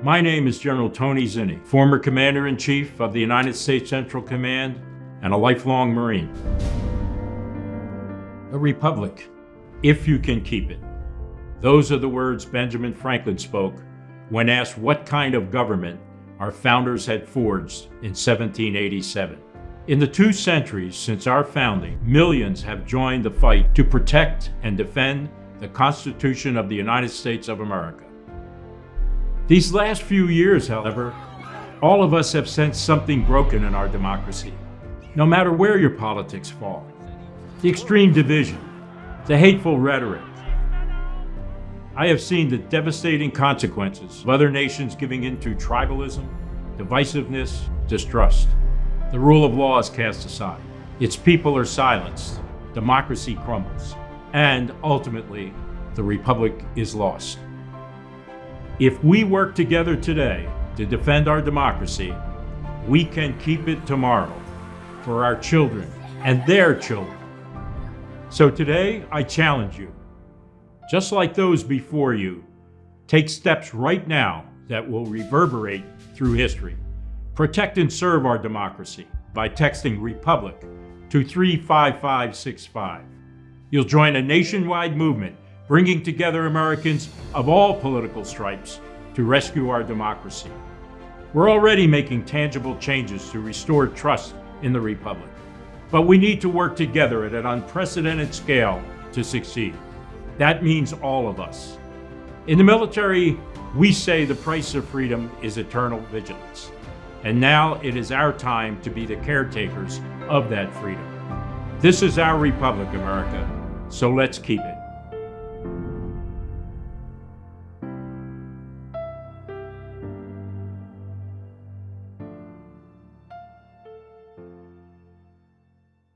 My name is General Tony Zinni, former Commander-in-Chief of the United States Central Command and a lifelong Marine. A republic, if you can keep it. Those are the words Benjamin Franklin spoke when asked what kind of government our founders had forged in 1787. In the two centuries since our founding, millions have joined the fight to protect and defend the Constitution of the United States of America. These last few years, however, all of us have sensed something broken in our democracy, no matter where your politics fall. The extreme division, the hateful rhetoric. I have seen the devastating consequences of other nations giving in to tribalism, divisiveness, distrust. The rule of law is cast aside. Its people are silenced. Democracy crumbles and ultimately, the Republic is lost. If we work together today to defend our democracy, we can keep it tomorrow for our children and their children. So today, I challenge you, just like those before you, take steps right now that will reverberate through history. Protect and serve our democracy by texting Republic to 35565. You'll join a nationwide movement bringing together Americans of all political stripes to rescue our democracy. We're already making tangible changes to restore trust in the Republic, but we need to work together at an unprecedented scale to succeed. That means all of us. In the military, we say the price of freedom is eternal vigilance. And now it is our time to be the caretakers of that freedom. This is our republic, America, so let's keep it.